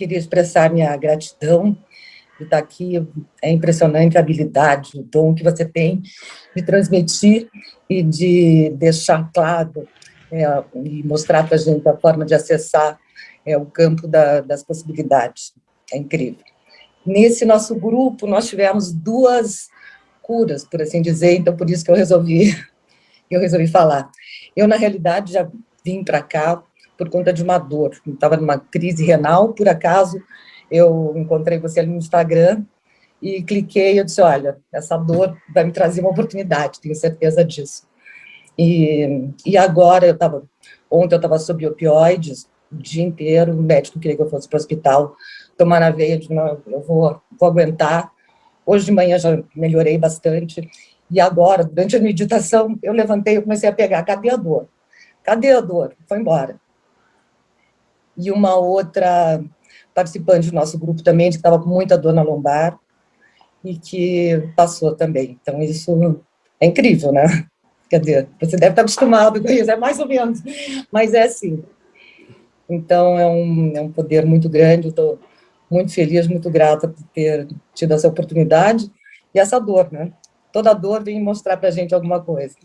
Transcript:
queria expressar minha gratidão de estar aqui. É impressionante a habilidade, o dom que você tem de transmitir e de deixar claro é, e mostrar para a gente a forma de acessar é, o campo da, das possibilidades. É incrível. Nesse nosso grupo, nós tivemos duas curas, por assim dizer, então por isso que eu resolvi, eu resolvi falar. Eu, na realidade, já vim para cá por conta de uma dor. Estava numa crise renal, por acaso, eu encontrei você ali no Instagram e cliquei eu disse, olha, essa dor vai me trazer uma oportunidade, tenho certeza disso. E, e agora, eu tava, ontem eu estava sob opioides o dia inteiro, o médico queria que eu fosse para o hospital, tomar na veia, não, eu vou, vou aguentar. Hoje de manhã já melhorei bastante, e agora, durante a meditação, eu levantei e comecei a pegar, cadê a dor? Cadê a dor? Foi embora e uma outra participante do nosso grupo também, que estava com muita dor na lombar, e que passou também. Então, isso é incrível, né? Quer dizer, você deve estar acostumado com isso, é mais ou menos, mas é assim. Então, é um, é um poder muito grande, estou muito feliz, muito grata por ter tido essa oportunidade, e essa dor, né? Toda dor vem mostrar para a gente alguma coisa.